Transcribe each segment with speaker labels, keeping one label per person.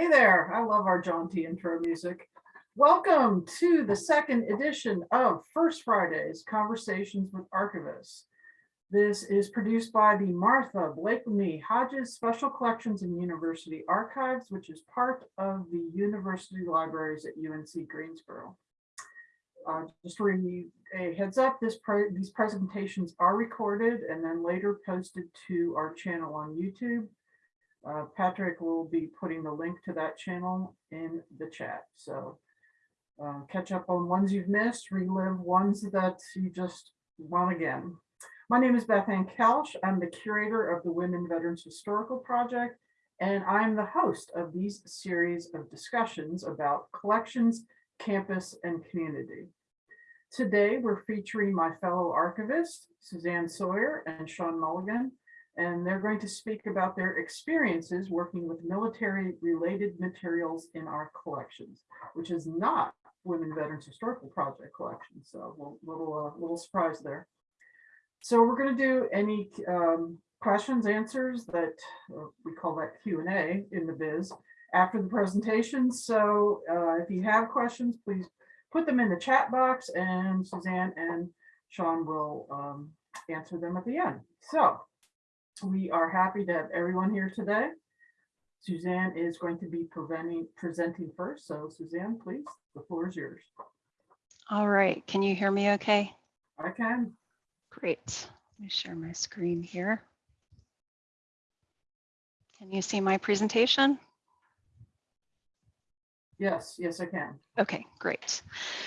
Speaker 1: Hey there, I love our John T intro music. Welcome to the second edition of First Fridays Conversations with Archivists. This is produced by the Martha Blakeney Hodges Special Collections and University Archives, which is part of the University Libraries at UNC Greensboro. Uh, just for you a heads up, this pre these presentations are recorded and then later posted to our channel on YouTube. Uh, Patrick will be putting the link to that channel in the chat. So uh, catch up on ones you've missed, relive ones that you just want again. My name is Beth Ann Koelsch. I'm the curator of the Women Veterans Historical Project, and I'm the host of these series of discussions about collections, campus, and community. Today, we're featuring my fellow archivists, Suzanne Sawyer and Sean Mulligan, and they're going to speak about their experiences working with military related materials in our collections, which is not Women Veterans Historical Project collection. So little, little, uh, little surprise there. So we're going to do any um, questions, answers that uh, we call that Q&A in the biz after the presentation. So uh, if you have questions, please put them in the chat box and Suzanne and Sean will um, answer them at the end. So we are happy to have everyone here today. Suzanne is going to be preventing, presenting first. So Suzanne, please, the floor is yours.
Speaker 2: All right, can you hear me okay?
Speaker 1: I can.
Speaker 2: Great. Let me share my screen here. Can you see my presentation?
Speaker 1: Yes, yes, I can.
Speaker 2: Okay, great.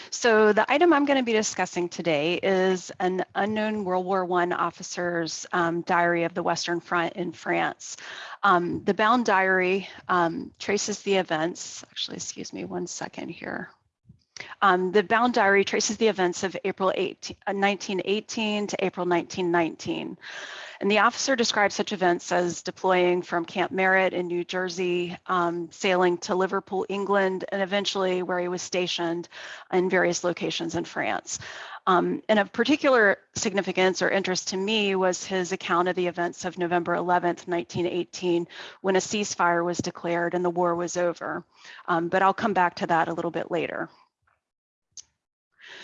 Speaker 2: So the item I'm going to be discussing today is an unknown World War I officer's um, diary of the Western Front in France. Um, the bound diary um, traces the events, actually, excuse me one second here. Um, the bound diary traces the events of April 18, uh, 1918 to April 1919. And the officer describes such events as deploying from Camp Merritt in New Jersey, um, sailing to Liverpool, England, and eventually where he was stationed in various locations in France. Um, and of particular significance or interest to me was his account of the events of November 11th, 1918, when a ceasefire was declared and the war was over. Um, but I'll come back to that a little bit later.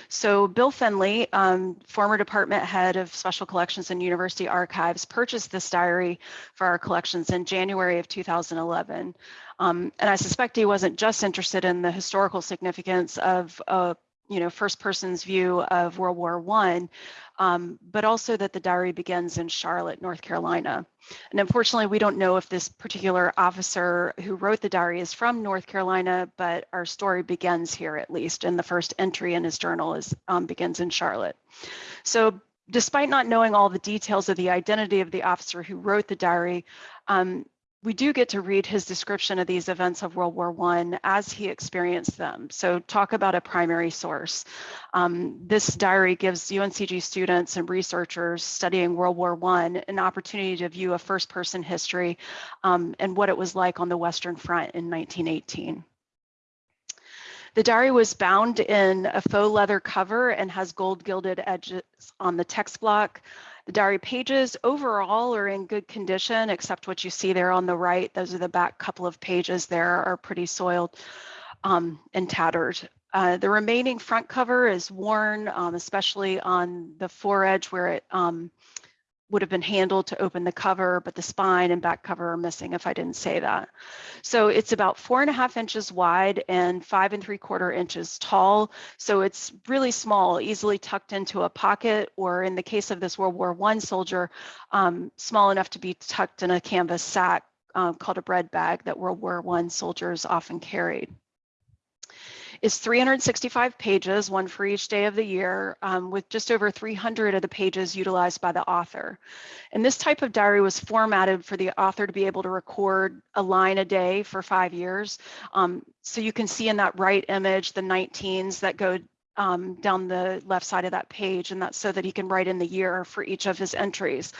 Speaker 2: So Bill Finley, um, former department head of special collections and university archives, purchased this diary for our collections in January of 2011. Um, and I suspect he wasn't just interested in the historical significance of uh, you know, first person's view of World War One, um, but also that the diary begins in Charlotte, North Carolina. And unfortunately, we don't know if this particular officer who wrote the diary is from North Carolina, but our story begins here at least, and the first entry in his journal is um, begins in Charlotte. So despite not knowing all the details of the identity of the officer who wrote the diary, um, we do get to read his description of these events of World War I as he experienced them. So talk about a primary source. Um, this diary gives UNCG students and researchers studying World War I an opportunity to view a first person history um, and what it was like on the Western Front in 1918. The diary was bound in a faux leather cover and has gold gilded edges on the text block. The diary pages overall are in good condition, except what you see there on the right. Those are the back couple of pages there are pretty soiled um, and tattered. Uh, the remaining front cover is worn, um, especially on the foredge where it um, would have been handled to open the cover, but the spine and back cover are missing if I didn't say that. So it's about four and a half inches wide and five and three quarter inches tall. So it's really small, easily tucked into a pocket, or in the case of this World War I soldier, um, small enough to be tucked in a canvas sack um, called a bread bag that World War I soldiers often carried is 365 pages, one for each day of the year, um, with just over 300 of the pages utilized by the author. And this type of diary was formatted for the author to be able to record a line a day for five years. Um, so you can see in that right image the 19s that go um, down the left side of that page, and that's so that he can write in the year for each of his entries.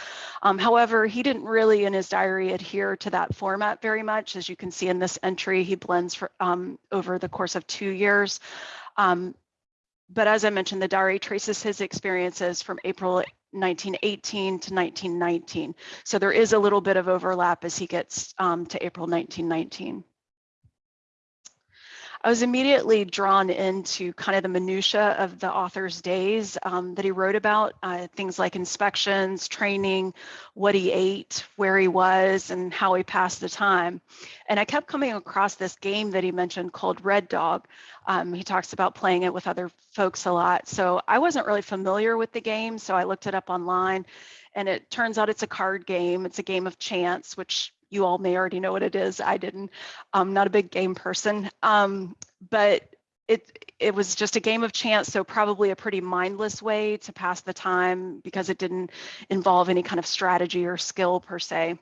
Speaker 2: Um, however, he didn't really in his diary adhere to that format very much. As you can see in this entry, he blends for, um, over the course of two years. Um, but as I mentioned, the diary traces his experiences from April 1918 to 1919. So there is a little bit of overlap as he gets um, to April 1919. I was immediately drawn into kind of the minutia of the author's days um, that he wrote about, uh, things like inspections, training, what he ate, where he was, and how he passed the time. And I kept coming across this game that he mentioned called Red Dog. Um, he talks about playing it with other folks a lot. So I wasn't really familiar with the game, so I looked it up online. And it turns out it's a card game. It's a game of chance, which you all may already know what it is. I didn't. I'm not a big game person, um, but it it was just a game of chance, so probably a pretty mindless way to pass the time because it didn't involve any kind of strategy or skill per se.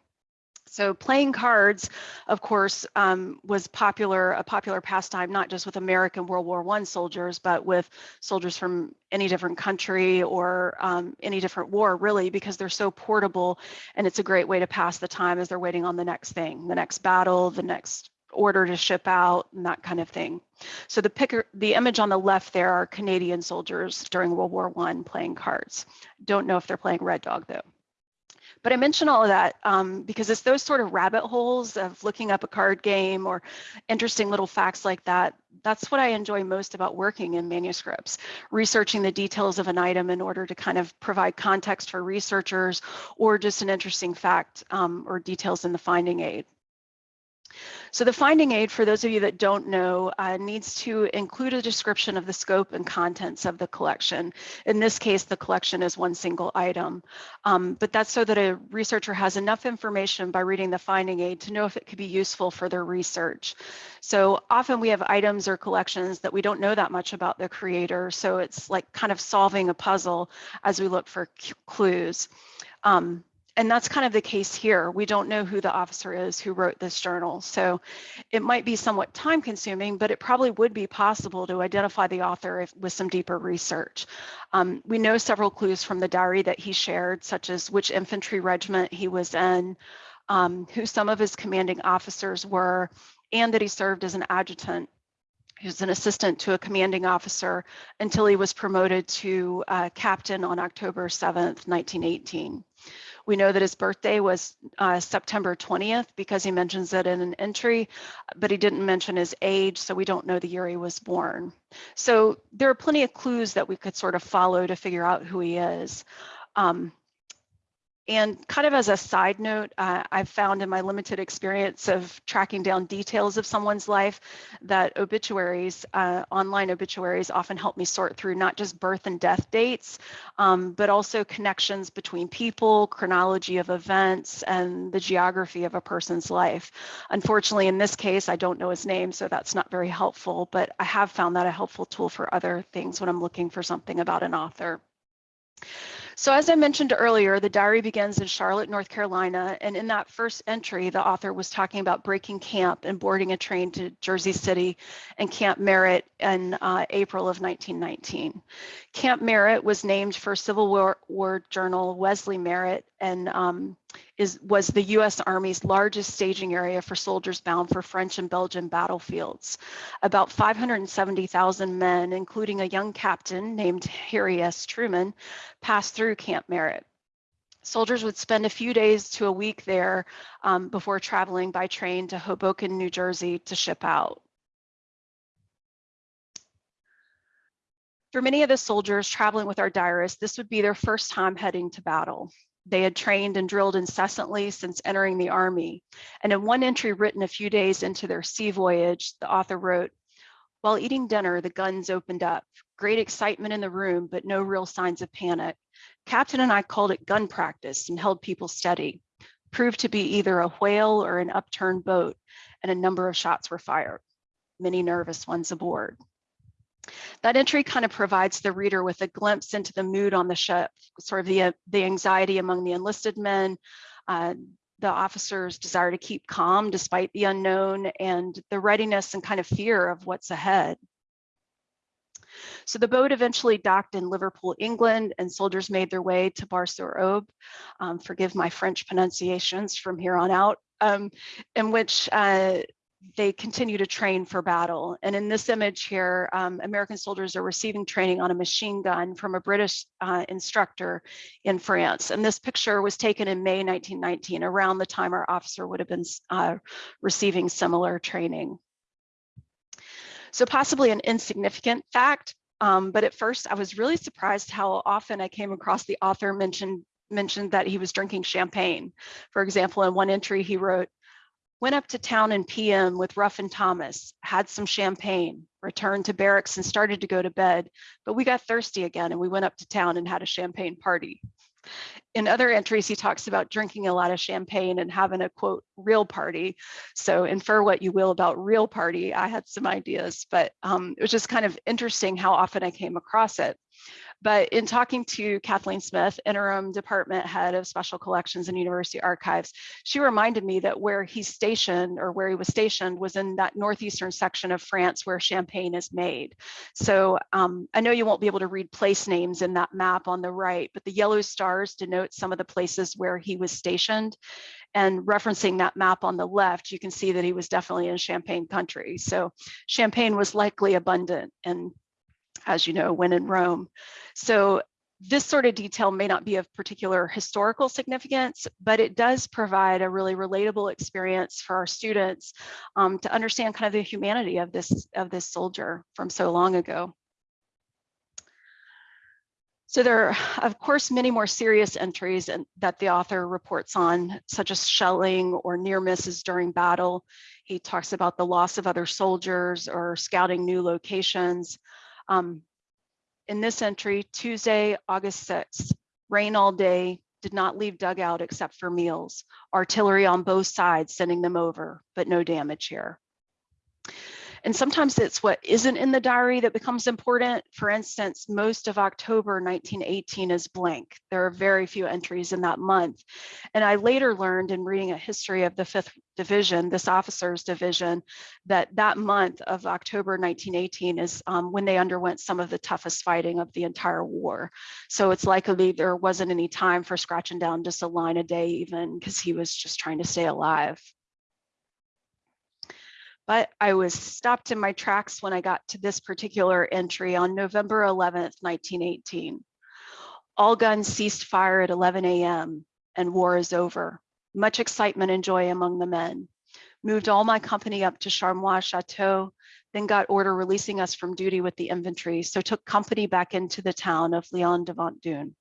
Speaker 2: So playing cards, of course, um, was popular, a popular pastime, not just with American World War One soldiers, but with soldiers from any different country or um, any different war, really, because they're so portable and it's a great way to pass the time as they're waiting on the next thing, the next battle, the next order to ship out and that kind of thing. So the picker, the image on the left there are Canadian soldiers during World War One playing cards. Don't know if they're playing Red Dog though. But I mention all of that um, because it's those sort of rabbit holes of looking up a card game or interesting little facts like that. That's what I enjoy most about working in manuscripts, researching the details of an item in order to kind of provide context for researchers or just an interesting fact um, or details in the finding aid. So the finding aid, for those of you that don't know, uh, needs to include a description of the scope and contents of the collection. In this case, the collection is one single item, um, but that's so that a researcher has enough information by reading the finding aid to know if it could be useful for their research. So often we have items or collections that we don't know that much about the creator, so it's like kind of solving a puzzle as we look for clues. Um, and that's kind of the case here. We don't know who the officer is who wrote this journal. So it might be somewhat time consuming, but it probably would be possible to identify the author if, with some deeper research. Um, we know several clues from the diary that he shared, such as which infantry regiment he was in, um, who some of his commanding officers were, and that he served as an adjutant he was an assistant to a commanding officer until he was promoted to uh, captain on October 7th, 1918. We know that his birthday was uh, September 20th because he mentions it in an entry, but he didn't mention his age, so we don't know the year he was born. So there are plenty of clues that we could sort of follow to figure out who he is. Um, and kind of as a side note, uh, I've found in my limited experience of tracking down details of someone's life that obituaries, uh, online obituaries often help me sort through not just birth and death dates, um, but also connections between people, chronology of events, and the geography of a person's life. Unfortunately, in this case, I don't know his name, so that's not very helpful, but I have found that a helpful tool for other things when I'm looking for something about an author. So as I mentioned earlier, the diary begins in Charlotte, North Carolina, and in that first entry, the author was talking about breaking camp and boarding a train to Jersey City and Camp Merritt in uh, April of 1919. Camp Merritt was named for Civil War, War Journal Wesley Merritt and um, is was the U.S. Army's largest staging area for soldiers bound for French and Belgian battlefields. About 570,000 men, including a young captain named Harry S. Truman, passed through Camp Merritt. Soldiers would spend a few days to a week there um, before traveling by train to Hoboken, New Jersey to ship out. For many of the soldiers traveling with our diarist, this would be their first time heading to battle. They had trained and drilled incessantly since entering the Army. And in one entry written a few days into their sea voyage, the author wrote, while eating dinner, the guns opened up. Great excitement in the room, but no real signs of panic. Captain and I called it gun practice and held people steady. Proved to be either a whale or an upturned boat, and a number of shots were fired. Many nervous ones aboard. That entry kind of provides the reader with a glimpse into the mood on the ship, sort of the, uh, the anxiety among the enlisted men, uh, the officers' desire to keep calm despite the unknown, and the readiness and kind of fear of what's ahead. So the boat eventually docked in Liverpool, England, and soldiers made their way to Bar-sur-Aube. Um, forgive my French pronunciations from here on out, um, in which uh, they continue to train for battle. And in this image here, um, American soldiers are receiving training on a machine gun from a British uh, instructor in France. And this picture was taken in May 1919, around the time our officer would have been uh, receiving similar training. So possibly an insignificant fact, um, but at first I was really surprised how often I came across the author mentioned mentioned that he was drinking champagne. For example, in one entry he wrote, went up to town in PM with Ruff and Thomas, had some champagne, returned to barracks and started to go to bed, but we got thirsty again and we went up to town and had a champagne party. In other entries, he talks about drinking a lot of champagne and having a quote, real party. So infer what you will about real party. I had some ideas, but um, it was just kind of interesting how often I came across it. But in talking to Kathleen Smith, interim department head of special collections and university archives, she reminded me that where he's stationed or where he was stationed was in that northeastern section of France where champagne is made. So um, I know you won't be able to read place names in that map on the right, but the yellow stars denote some of the places where he was stationed. And referencing that map on the left, you can see that he was definitely in Champagne country. So champagne was likely abundant and as you know, when in Rome. So this sort of detail may not be of particular historical significance, but it does provide a really relatable experience for our students um, to understand kind of the humanity of this, of this soldier from so long ago. So there are, of course, many more serious entries that the author reports on, such as shelling or near misses during battle. He talks about the loss of other soldiers or scouting new locations. Um, in this entry, Tuesday, August 6th, rain all day, did not leave dugout except for meals. Artillery on both sides sending them over, but no damage here. And sometimes it's what isn't in the diary that becomes important. For instance, most of October 1918 is blank. There are very few entries in that month. And I later learned in reading a history of the 5th Division, this officer's division, that that month of October 1918 is um, when they underwent some of the toughest fighting of the entire war. So it's likely there wasn't any time for scratching down just a line a day even because he was just trying to stay alive. But I was stopped in my tracks when I got to this particular entry on November 11th, 1918. All guns ceased fire at 11 a.m. and war is over. Much excitement and joy among the men. Moved all my company up to Charmois Chateau, then got order releasing us from duty with the infantry, so took company back into the town of Lion-devant-Dun.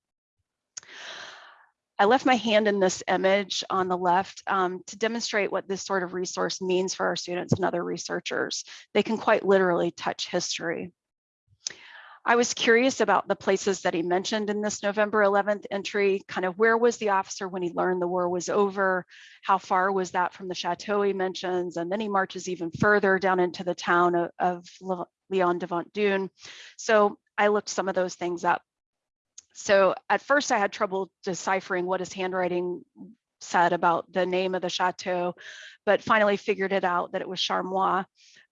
Speaker 2: I left my hand in this image on the left um, to demonstrate what this sort of resource means for our students and other researchers. They can quite literally touch history. I was curious about the places that he mentioned in this November 11th entry, kind of where was the officer when he learned the war was over? How far was that from the chateau he mentions? And then he marches even further down into the town of, of Lion-devant-Dun. So I looked some of those things up. So at first I had trouble deciphering what his handwriting said about the name of the chateau, but finally figured it out that it was Charmois.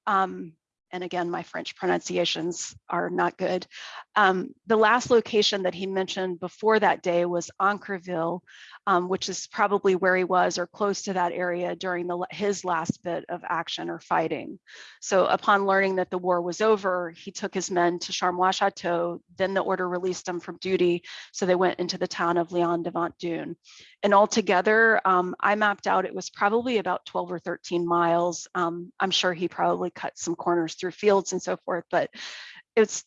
Speaker 2: Um, and again, my French pronunciations are not good. Um, the last location that he mentioned before that day was Aincreville, um, which is probably where he was or close to that area during the, his last bit of action or fighting. So upon learning that the war was over, he took his men to Charmois Chateau, then the order released them from duty. So they went into the town of Lion-devant-Dun. And altogether, um, I mapped out it was probably about 12 or 13 miles. Um, I'm sure he probably cut some corners through fields and so forth, but it's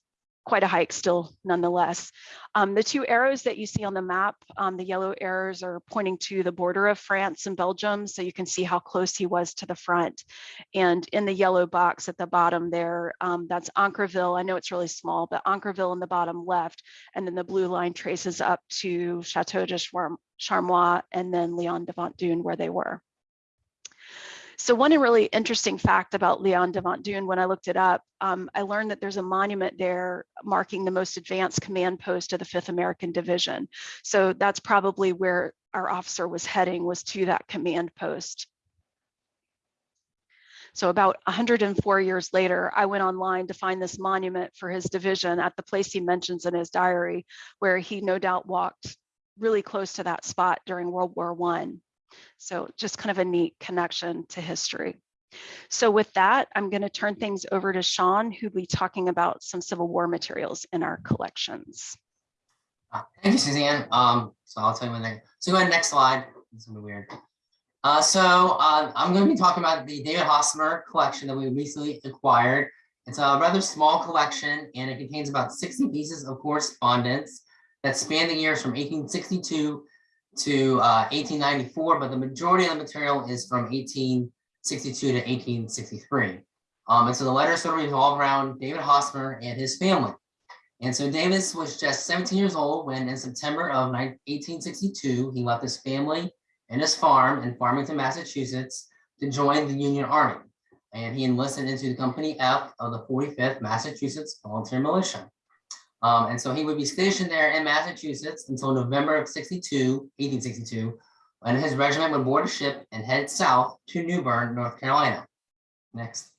Speaker 2: quite a hike still nonetheless. Um, the two arrows that you see on the map, um, the yellow arrows are pointing to the border of France and Belgium, so you can see how close he was to the front. And in the yellow box at the bottom there, um, that's Aincreville. I know it's really small, but Aincreville in the bottom left, and then the blue line traces up to Chateau de Charmois and then Lion-devant-Dun where they were. So one really interesting fact about Leon de Dune, when I looked it up, um, I learned that there's a monument there marking the most advanced command post of the 5th American Division. So that's probably where our officer was heading, was to that command post. So about 104 years later, I went online to find this monument for his division at the place he mentions in his diary, where he no doubt walked really close to that spot during World War One. So just kind of a neat connection to history. So with that, I'm going to turn things over to Sean, who'll be talking about some Civil War materials in our collections.
Speaker 3: Uh, thank you, Suzanne. Um, so I'll tell you when they so go ahead next slide. This is gonna be weird. Uh, so uh, I'm going to be talking about the Davis Hosmer collection that we recently acquired. It's a rather small collection and it contains about sixty pieces of correspondence that span the years from eighteen sixty-two to uh, eighteen ninety-four, but the majority of the material is from eighteen sixty-two to eighteen sixty-three. Um, and so the letters sort of revolve around Davis Hosmer and his family. And so Davis was just seventeen years old when in September of eighteen sixty-two, he left his family and his farm in Farmington, Massachusetts to join the Union Army. And he enlisted into the Company F of the 45th Massachusetts Volunteer Militia. Um, and so he would be stationed there in Massachusetts until November of 62, 1862, when his regiment would board a ship and head south to New Bern, North Carolina. Next.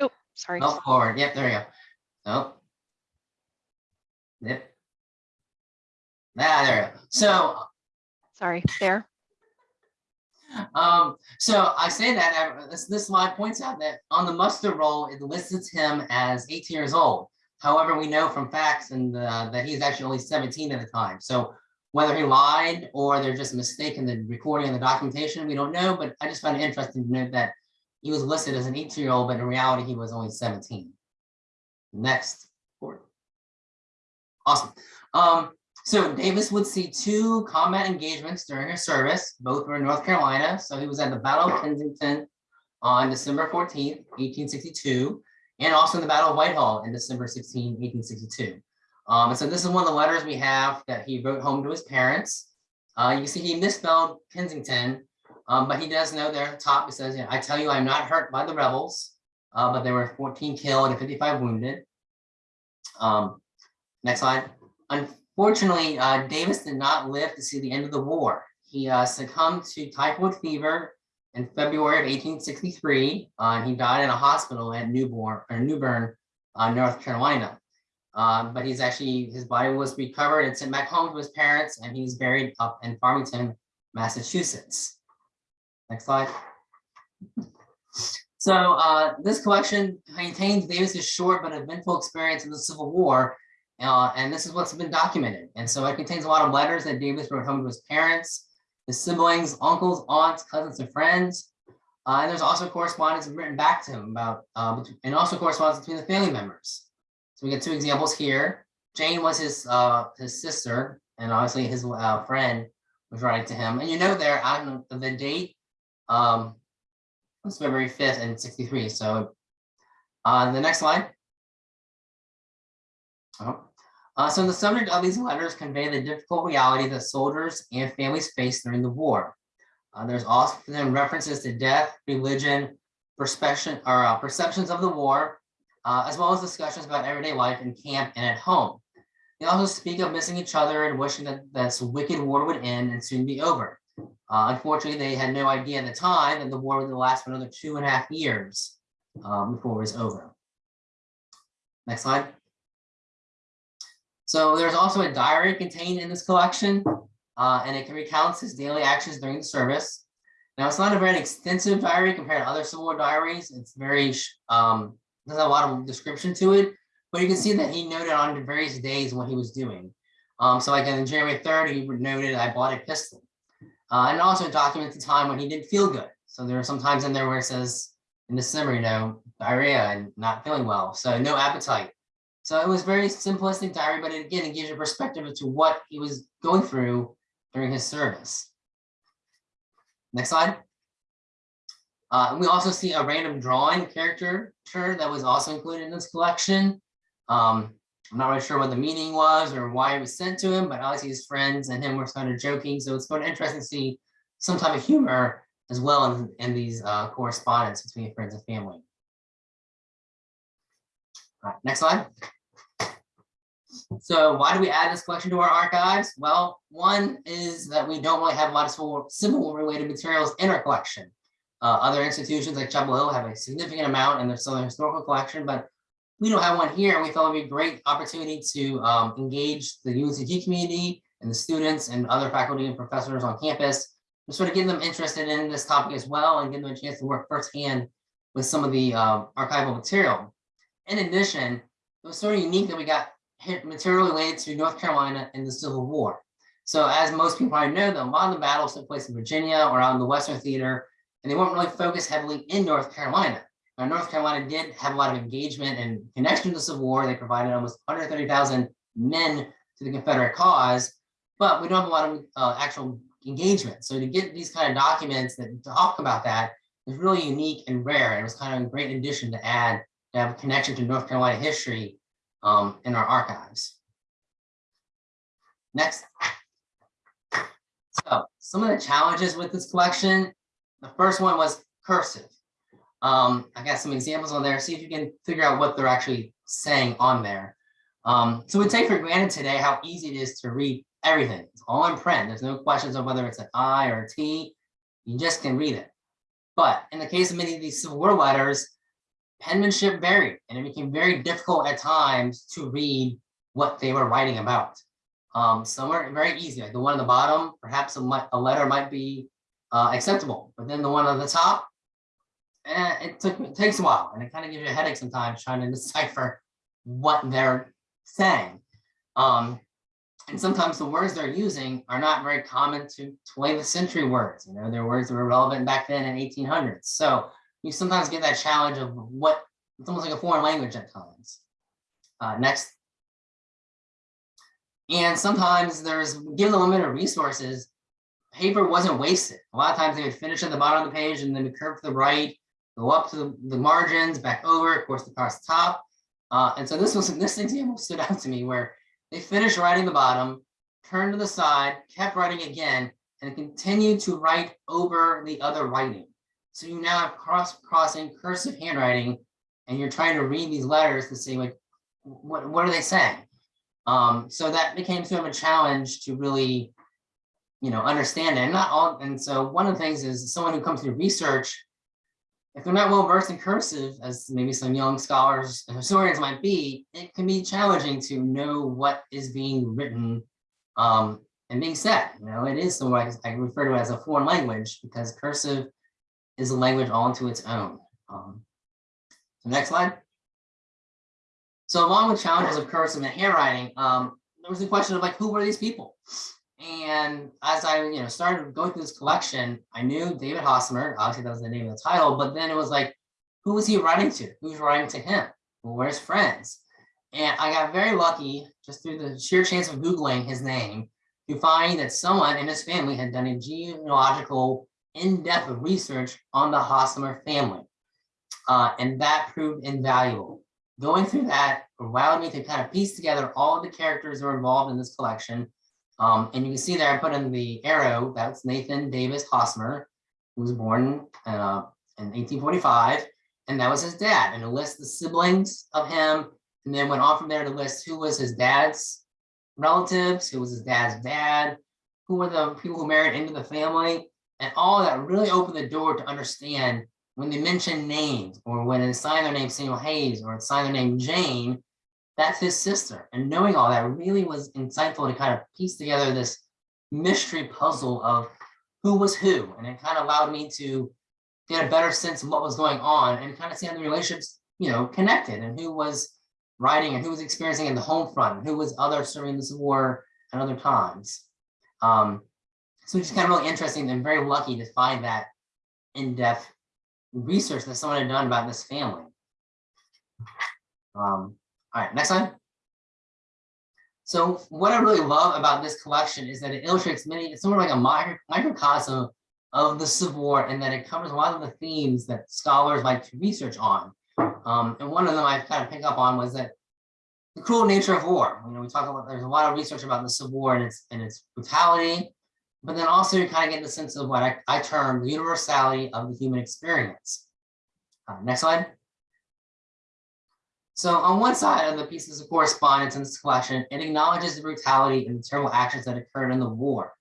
Speaker 2: Oh, sorry.
Speaker 3: No, forward. Yep, there we go. Oh. Yep. Ah, there we go. So,
Speaker 2: Sorry, there.
Speaker 3: Um, so I say that, uh, this, this slide points out that on the muster roll, it lists him as eighteen years old. However, we know from facts and, uh, that he's actually only seventeen at the time. So whether he lied or they're just mistaken in the recording and the documentation, we don't know, but I just found it interesting to note that he was listed as an eighteen-year-old, but in reality, he was only seventeen. Next. forward. Awesome. Um, so Davis would see two combat engagements during his service, both were in North Carolina. So he was at the Battle of Kinston on December fourteenth, eighteen sixty-two, and also in the Battle of Whitehall in December 16, 1862. Um, and so this is one of the letters we have that he wrote home to his parents. Uh, you can see he misspelled Kinston, um, but he does know there at the top, it says, you know, I tell you, I'm not hurt by the rebels, uh, but there were 14 killed and 55 wounded. Um, next slide. Unfortunately, uh, Davis did not live to see the end of the war. He uh, succumbed to typhoid fever in February of 1863. uh, and he died in a hospital at Newborn or New Bern, uh, North Carolina. Um, but he's actually his body was recovered and sent back home to his parents, and he's buried up in Farmington, Massachusetts. Next slide. So uh, this collection contains Davis's short but eventful experience in the Civil War, uh, and this is what's been documented. And so it contains a lot of letters that Davis wrote home to his parents, his siblings, uncles, aunts, cousins, and friends. Uh, and there's also correspondence written back to him about, uh, and also correspondence between the family members. So we get two examples here. Jane was his uh, his sister, and obviously his uh, friend was writing to him. And you know there on the date, um, was February 5th and 63. So uh, the next slide. Oh. Uh, so the subject of these letters convey the difficult reality that soldiers and families face during the war. Uh, there's also then references to death, religion, perception or uh, perceptions of the war, uh, as well as discussions about everyday life in camp and at home. They also speak of missing each other and wishing that this wicked war would end and soon be over. Uh, unfortunately, they had no idea at the time that the war would last for another two and a half years um, before it was over. Next slide. So there's also a diary contained in this collection, uh, and it can recount his daily actions during the service. Now, it's not a very extensive diary compared to other Civil War diaries. It's very, um, there's a lot of description to it, but you can see that he noted on the various days what he was doing. Um, so like on January 3rd, he noted, I bought a pistol. Uh, and also documents the time when he didn't feel good. So there are some times in there where it says in December, you know, diarrhea and not feeling well. So no appetite. So it was very simplistic diary, but it, again, it gives you perspective as to what he was going through during his service. Next slide. Uh, we also see a random drawing character that was also included in this collection. Um, I'm not really sure what the meaning was or why it was sent to him, but obviously his friends and him were kind of joking. So it's kind of interesting to see some type of humor as well in, in these uh, correspondence between friends and family. All right, next slide. So why do we add this collection to our archives? Well, one is that we don't really have a lot of Civil War- related materials in our collection. Uh, other institutions like Chapel Hill have a significant amount in their Southern Historical Collection, but we don't have one here. and We thought it'd be a great opportunity to um, engage the UNCG community and the students and other faculty and professors on campus to sort of get them interested in this topic as well and give them a chance to work firsthand with some of the uh, archival material. In addition, it was sort of unique that we got hit material related to North Carolina and the Civil War. So as most people probably know, a lot of the battles took place in Virginia or out in the Western Theater, and they weren't really focused heavily in North Carolina. Now, North Carolina did have a lot of engagement and connection to the Civil War. They provided almost 130,000 men to the Confederate cause, but we don't have a lot of uh, actual engagement. So to get these kind of documents that talk about that is really unique and rare. And it was kind of a great addition to add to have a connection to North Carolina history um, in our archives. Next. So some of the challenges with this collection, the first one was cursive. Um, I got some examples on there. See if you can figure out what they're actually saying on there. Um, so we take for granted today how easy it is to read everything. It's all in print. There's no questions of whether it's an I or a T. You just can read it. But in the case of many of these Civil War letters, penmanship varied and it became very difficult at times to read what they were writing about. Um, some are very easy, like the one on the bottom, perhaps a, a letter might be uh, acceptable, but then the one on the top, eh, it took it takes a while and it kind of gives you a headache sometimes trying to decipher what they're saying. Um, and sometimes the words they're using are not very common to 20th century words. You know, they're words that were relevant back then in 1800s. So you sometimes get that challenge of what it's almost like a foreign language at times. Uh, next. And sometimes there's, given the limited resources, paper wasn't wasted. A lot of times they would finish at the bottom of the page and then curve to the right, go up to the, the margins, back over, of course, across the top. Uh, and so this was this example stood out to me where they finished writing the bottom, turned to the side, kept writing again, and continued to write over the other writing. So you now have cross crossing cursive handwriting, and you're trying to read these letters to see like what what are they saying. Um, so that became sort of a challenge to really, you know, understand it. And not all. And so one of the things is someone who comes to research, if they're not well versed in cursive, as maybe some young scholars and historians might be, it can be challenging to know what is being written um, and being said. You know, it is so I, I refer to it as a foreign language because cursive is a language all into its own. Um, so next slide. So along with challenges of cursive and handwriting, um, there was the question of like, who were these people? And as I, you know, started going through this collection, I knew Davis Hosmer, obviously that was the name of the title, but then it was like, who was he writing to? Who's writing to him? Well, where's friends? And I got very lucky just through the sheer chance of Googling his name to find that someone in his family had done a genealogical in-depth research on the Hosmer family. Uh, and that proved invaluable. Going through that allowed me to kind of piece together all of the characters that were involved in this collection. Um, and you can see there, I put in the arrow, that's Nathan Davis Hosmer, who was born uh, in 1845, and that was his dad, and to list the siblings of him, and then went on from there to list who was his dad's relatives, who was his dad's dad, who were the people who married into the family, and all that really opened the door to understand when they mention names or when they sign their name Samuel Hayes or sign their name Jane, that's his sister. And knowing all that really was insightful to kind of piece together this mystery puzzle of who was who. And it kind of allowed me to get a better sense of what was going on and kind of see how the relationships, you know, connected and who was writing and who was experiencing in the home front and who was other serving this war at other times. Um, so it's kind of really interesting and very lucky to find that in-depth research that someone had done about this family. Um, all right, next slide. So what I really love about this collection is that it illustrates many, it's sort of like a micro, microcosm of the Civil War and that it covers a lot of the themes that scholars like to research on. Um, and one of them I kind of pick up on was that the cruel nature of war. You know, we talk about, there's a lot of research about the Civil War and its, and its brutality, but then also you kind of get the sense of what I, I term the universality of the human experience. Uh, next slide. So on one side of the pieces of correspondence in this collection, it acknowledges the brutality and the terrible actions that occurred in the war.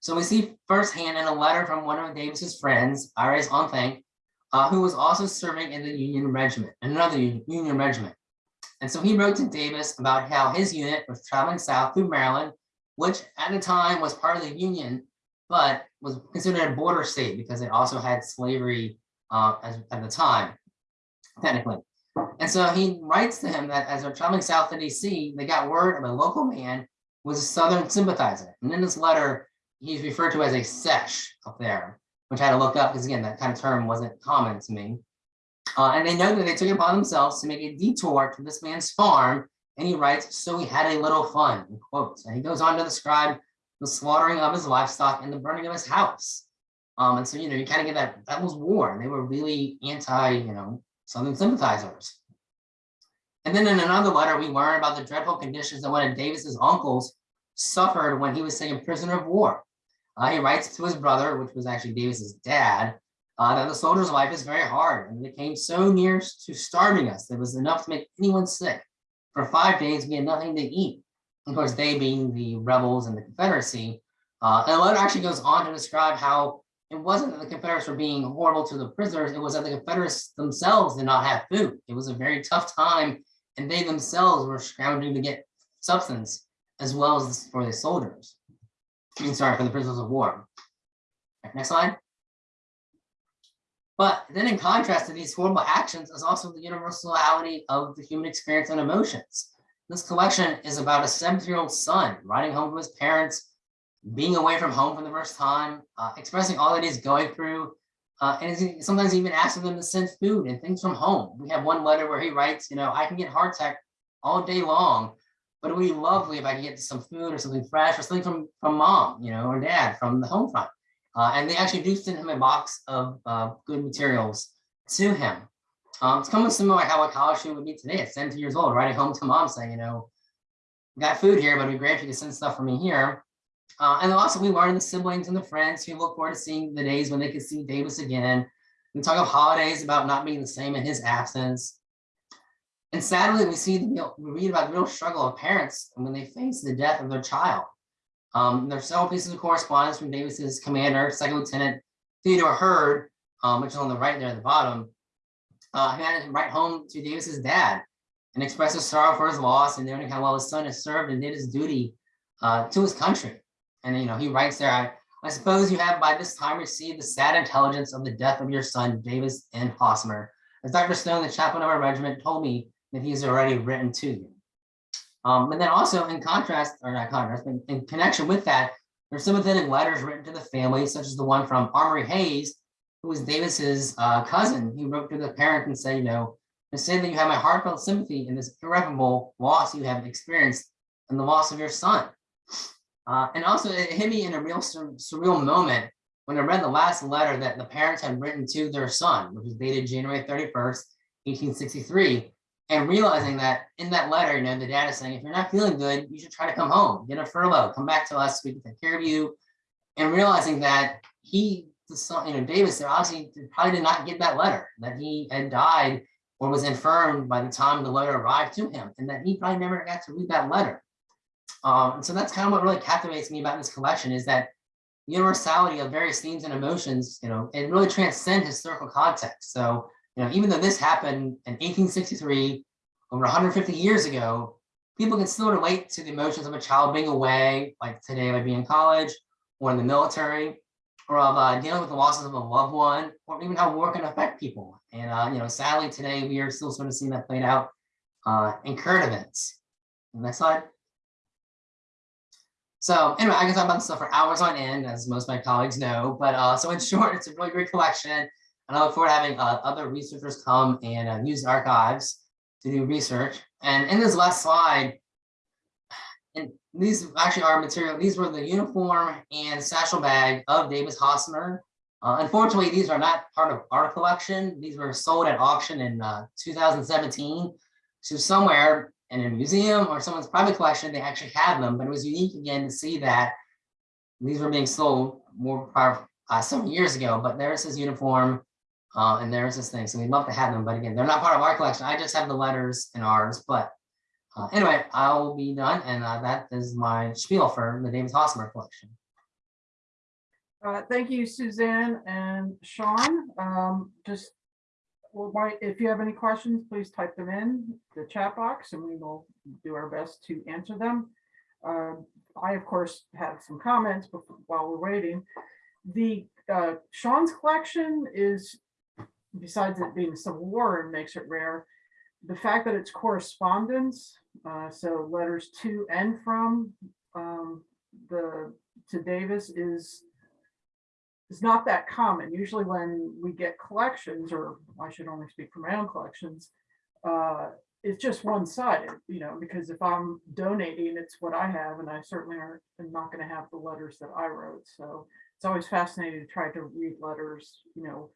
Speaker 3: So we see firsthand in a letter from one of Davis's friends, Iris Onthank, uh, who was also serving in the Union Regiment, another Union Regiment. And so he wrote to Davis about how his unit was traveling south through Maryland, which at the time was part of the Union, but was considered a border state because it also had slavery uh, as, at the time, technically. And so he writes to him that as they're traveling south to DC, they got word of a local man was a Southern sympathizer. And in this letter, he's referred to as a sesh up there, which I had to look up because again, that kind of term wasn't common to me. Uh, and they know that they took it upon themselves to make a detour to this man's farm. And he writes, so we had a little fun, in quotes. And he goes on to describe the slaughtering of his livestock and the burning of his house. Um, and so, you know, you kind of get that, that was war. And they were really anti, you know, Southern sympathizers. And then in another letter, we learn about the dreadful conditions that one of Davis's uncles suffered when he was taken prisoner of war. Uh, he writes to his brother, which was actually Davis's dad, uh, that the soldier's life is very hard and it came so near to starving us. It was enough to make anyone sick. For five days, we had nothing to eat. Of course, they being the rebels and the Confederacy. Uh, and the letter actually goes on to describe how it wasn't that the Confederates were being horrible to the prisoners, it was that the Confederates themselves did not have food. It was a very tough time, and they themselves were scrounging to get substance as well as for the soldiers. I mean, sorry, for the prisoners of war. Next slide. But then in contrast to these horrible actions is also the universality of the human experience and emotions. This collection is about a seven-year-old son riding home to his parents, being away from home for the first time, uh, expressing all that he's going through, uh, and sometimes even asking them to send food and things from home. We have one letter where he writes, you know, I can get hardtack all day long, but it would be lovely if I could get some food or something fresh or something from, from mom, you know, or dad from the home front. Uh, and they actually do send him a box of uh, good materials to him. Um, it's kind of similar to how a college student would be today at 17 years old, writing home to mom saying, you know, got food here, but it'd be great if you could send stuff for me here. Uh, and also we learn the siblings and the friends who look forward to seeing the days when they can see Davis again. We talk of holidays about not being the same in his absence. And sadly, we see the we read about the real struggle of parents when they face the death of their child. Um, there's several pieces of correspondence from Davis's commander, Second Lieutenant Theodore Hurd, um, which is on the right there at the bottom. Uh, he had to write home to Davis's dad and express his sorrow for his loss and noting how well his son has served and did his duty uh, to his country. And you know, he writes there, I, I suppose you have by this time received the sad intelligence of the death of your son, Davis N. Hosmer. As Dr. Stone, the chaplain of our regiment, told me that he's already written to you. Um, and then also in contrast, or not contrast, but in connection with that, there's some sympathetic letters written to the family, such as the one from Armory Hayes, who was Davis's uh, cousin. He wrote to the parent and said, you know, to say that you have my heartfelt sympathy in this irreparable loss you have experienced and the loss of your son. Uh, and also it hit me in a real sur surreal moment when I read the last letter that the parents had written to their son, which was dated January 31st, 1863 and realizing that in that letter, you know, the dad is saying, if you're not feeling good, you should try to come home, get a furlough, come back to us, we can take care of you. And realizing that he, you know, Davis, there obviously probably did not get that letter, that he had died or was infirmed by the time the letter arrived to him, and that he probably never got to read that letter. Um, and so that's kind of what really captivates me about this collection is that universality of various themes and emotions, you know, it really transcends historical context. So you know, even though this happened in 1863, over 150 years ago, people can still relate to the emotions of a child being away, like today, like being in college or in the military, or of uh, dealing with the losses of a loved one, or even how war can affect people. And, uh, you know, sadly today, we are still sort of seeing that played out uh, in current events. Next slide. So anyway, I can talk about this stuff for hours on end, as most of my colleagues know, but uh, so in short, it's a really great collection. And I look forward to having uh, other researchers come and uh, use archives to do research. And in this last slide, and these actually are material, these were the uniform and satchel bag of Davis Hosmer. Uh, unfortunately, these are not part of our collection. These were sold at auction in uh, 2017. So somewhere in a museum or someone's private collection, they actually have them, but it was unique again to see that these were being sold more prior, uh, some years ago, but there's his uniform uh, and there's this thing, so we'd love to have them, but again, they're not part of our collection. I just have the letters in ours, but uh, anyway, I'll be done, and uh, that is my spiel for the Davis Hosmer collection.
Speaker 1: Thank you, Suzanne and Sean. Um, just, well, if you have any questions, please type them in the chat box and we will do our best to answer them. Uh, I, of course, have some comments before, while we're waiting. The uh, Sean's collection is, besides it being Civil War and makes it rare, the fact that it's correspondence, uh, so letters to and from um, the to Davis is is not that common. Usually when we get collections, or I should only speak for my own collections, uh, it's just one-sided, you know, because if I'm donating, it's what I have, and I certainly aren't, am not gonna have the letters that I wrote, so it's always fascinating to try to read letters, you know,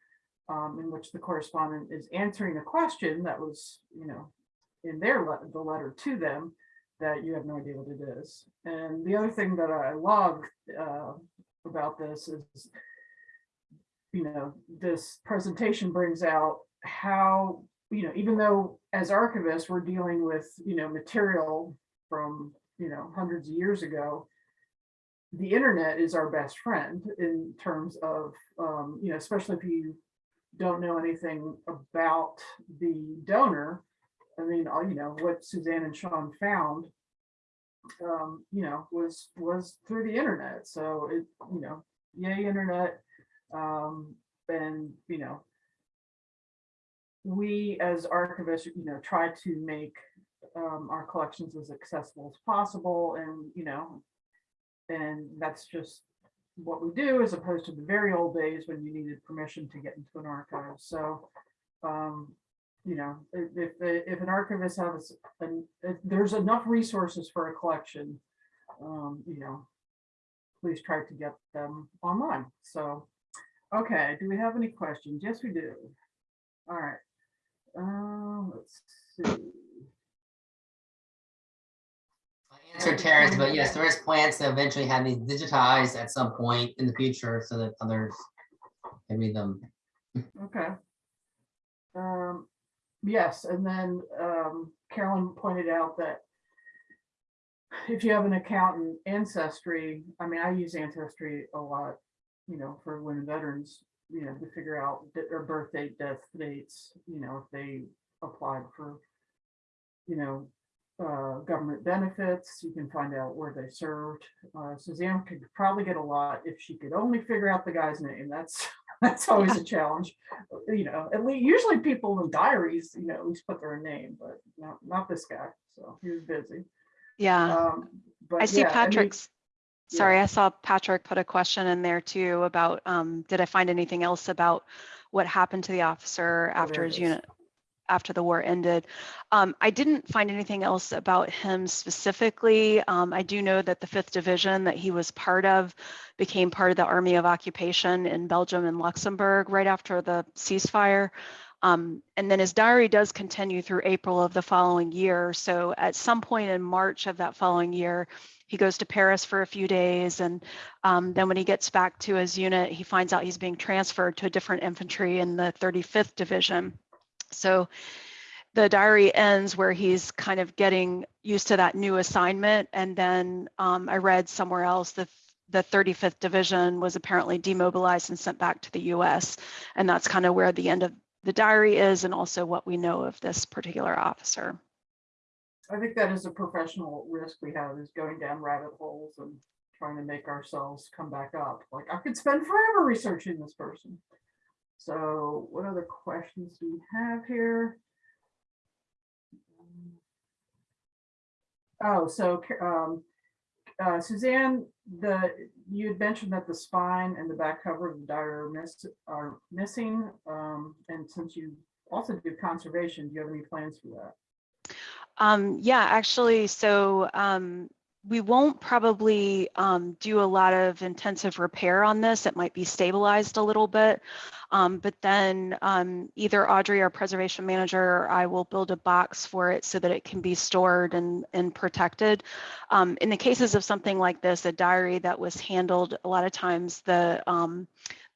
Speaker 1: um, in which the correspondent is answering a question that was, you know, in their, le- the letter to them, that you have no idea what it is. And the other thing that I love, uh, about this is, you know, this presentation brings out how, you know, even though as archivists, we're dealing with, you know, material from, you know, hundreds of years ago, the internet is our best friend in terms of, um, you know, especially if you don't know anything about the donor. I mean, you know, what Suzanne and Sean found, um, you know, was, was through the internet. So it, you know, yay, internet. Um, and, you know, we as archivists, you know, try to make um, our collections as accessible as possible and, you know, and that's just what we do as opposed to the very old days when you needed permission to get into an archive. So, um, you know, if, if, an archivist has, if there's enough resources for a collection, um, you know, please try to get them online. So, okay, do we have any questions? Yes, we do. All right. Um, let's see.
Speaker 3: Answered but yes, there is plans to eventually have these digitized at some point in the future so that others can read them.
Speaker 1: Okay. Um, yes, and then, um, Carolyn pointed out that if you have an account in Ancestry, I mean, I use Ancestry a lot, you know, for women veterans, you know, to figure out their birth date, death dates, you know, if they applied for, you know, uh, government benefits, you can find out where they served. Uh, Suzanne could probably get a lot if she could only figure out the guy's name. That's, that's always a challenge. You know, at least, usually people in diaries, you know, at least put their name, but not, not this guy. So he was busy.
Speaker 2: Yeah.
Speaker 1: Um, but
Speaker 2: I see
Speaker 1: yeah, and he-
Speaker 2: Patrick's,
Speaker 1: yeah.
Speaker 2: sorry, I saw Patrick put a question in there too about, um, did I find anything else about what happened to the officer after his
Speaker 1: is.
Speaker 2: unit, after the war ended? Um, I didn't find anything else about him specifically. Um, I do know that the fifth division that he was part of became part of the Army of Occupation in Belgium and Luxembourg right after the ceasefire. Um, and then his diary does continue through April of the following year. So at some point in March of that following year, he goes to Paris for a few days. And um, then when he gets back to his unit, he finds out he's being transferred to a different infantry in the 35th Division. So the diary ends where he's kind of getting used to that new assignment. And then um, I read somewhere else that the 35th Division was apparently demobilized and sent back to the US. And that's kind of where the end of the diary is and also what we know of this particular officer.
Speaker 1: I think that is a professional risk we have is going down rabbit holes and trying to make ourselves come back up. Like I could spend forever researching this person. So what other questions do we have here? Oh, so um, uh, Suzanne, the, you had mentioned that the spine and the back cover of the diary are miss, are missing. Um, and since you also do conservation, do you have any plans for that?
Speaker 2: Um, yeah, actually, so um, we won't probably um, do a lot of intensive repair on this. It might be stabilized a little bit. Um, but then um, either Audrey, our preservation manager, or I will build a box for it so that it can be stored and, and protected. Um, in the cases of something like this, a diary that was handled, a lot of times the um,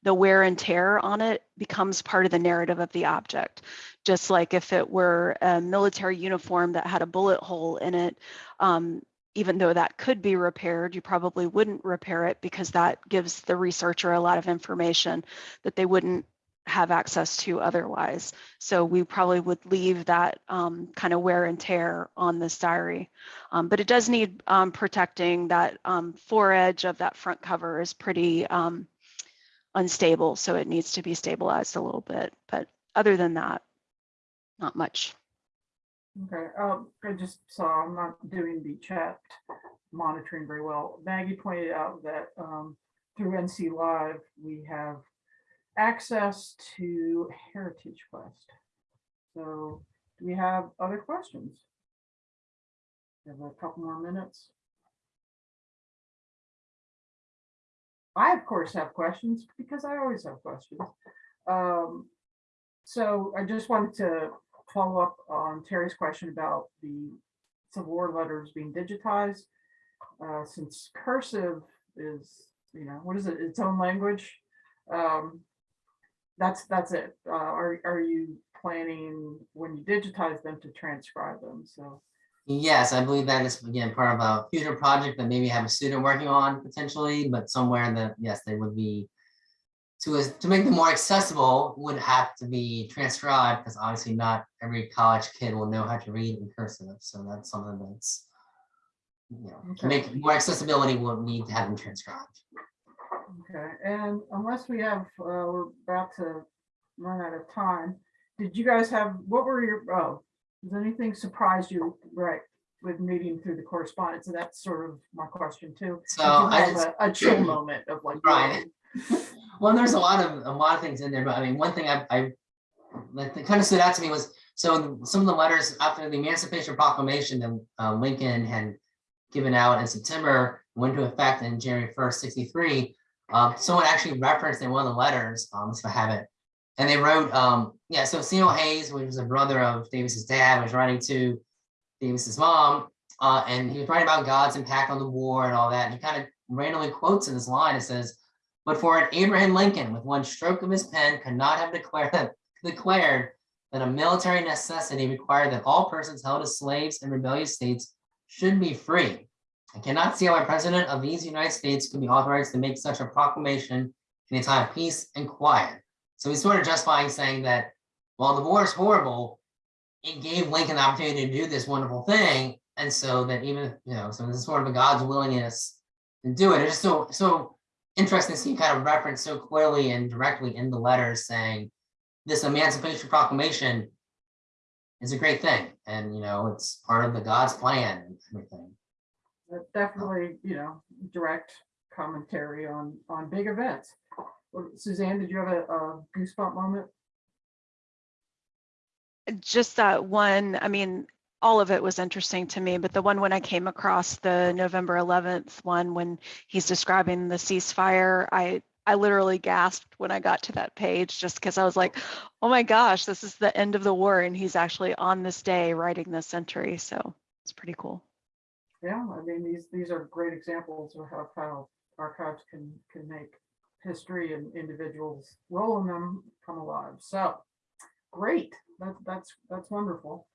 Speaker 2: the wear and tear on it becomes part of the narrative of the object. Just like if it were a military uniform that had a bullet hole in it, um, even though that could be repaired, you probably wouldn't repair it because that gives the researcher a lot of information that they wouldn't have access to otherwise. So we probably would leave that um, kind of wear and tear on this diary. Um, but it does need um, protecting that um, foredge of that front cover is pretty um, unstable. So it needs to be stabilized a little bit. But other than that, not much.
Speaker 1: Okay, um, I just saw, I'm not doing the chat monitoring very well. Maggie pointed out that, um, through NC Live, we have access to Heritage Quest. So do we have other questions? We Have a couple more minutes. I, of course, have questions because I always have questions. Um, So I just wanted to follow up on Terry's question about the Civil War letters being digitized. Uh, Since cursive is, you know, what is it, its own language? Um, That's, that's it. Uh, Are, are you planning, when you digitize them, to transcribe them? So,
Speaker 3: Yes, I believe that is again part of a future project that maybe have a student working on potentially, but somewhere that, yes, they would be. To, to make them more accessible would have to be transcribed, because obviously not every college kid will know how to read in cursive, so that's something that's. You know, to make more accessibility, we'll need to have them transcribed.
Speaker 1: okay, and unless we have, uh, we're about to run out of time. Did you guys have, what were your, oh, does anything surprise you, right, with meeting through the correspondence? And that's sort of my question too.
Speaker 3: So I
Speaker 1: have
Speaker 3: just,
Speaker 1: a- A chill moment of like.
Speaker 3: Right. well, there's a lot of, a lot of things in there, but I mean, one thing I, I. That kind of stood out to me was, so some of the letters after the Emancipation Proclamation that uh, Lincoln had. Given out in September, went into effect in January first, sixty-three. Um, someone actually referenced in one of the letters, um, if I have it. And they wrote, um, yeah, so Samuel Hayes, which was a brother of Davis's dad, was writing to Davis's mom. Uh, and he was writing about God's impact on the war and all that. And he kind of randomly quotes in this line, it says, but for an Abraham Lincoln, with one stroke of his pen, could not have declared declared that a military necessity required that all persons held as slaves in rebellious states should be free. I cannot see how a president of these United States could be authorized to make such a proclamation in a time of peace and quiet. So he's sort of justifying saying that while the war is horrible, it gave Lincoln the opportunity to do this wonderful thing. And so that even, you know, so this is sort of a God's willingness to do it. It's so, so interesting to see kind of reference so clearly and directly in the letters saying this Emancipation Proclamation is a great thing. And, you know, it's part of the God's plan and everything.
Speaker 1: That Definitely, you know, direct commentary on, on big events. Well, Suzanne, did you have a a goosebump moment?
Speaker 2: just that one, I mean, all of it was interesting to me, but the one when I came across the November 11th one, when he's describing the ceasefire, I, I literally gasped when I got to that page, just because I was like, oh my gosh, this is the end of the war. And he's actually on this day writing this entry. So it's pretty cool.
Speaker 1: Yeah, I mean, these, these are great examples of how, how archives can, can make history and individuals role in them come alive. So, great, that, that's, that's wonderful.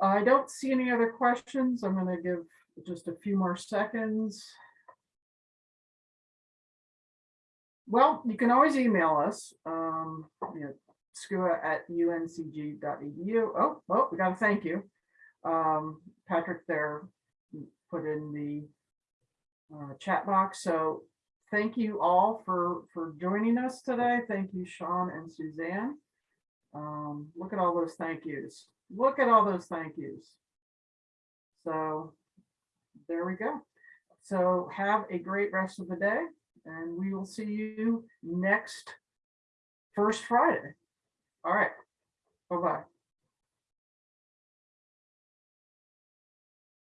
Speaker 1: I don't see any other questions. I'm gonna give just a few more seconds. Well, you can always email us, um, you know, scua@uncg.edu. Oh, oh, we got a thank you. Um, Patrick there put in the uh, chat box. So thank you all for, for joining us today. Thank you, Sean and Suzanne. Um, look at all those thank yous. Look at all those thank yous. So there we go. So have a great rest of the day and we will see you next first Friday. All right. Bye-bye.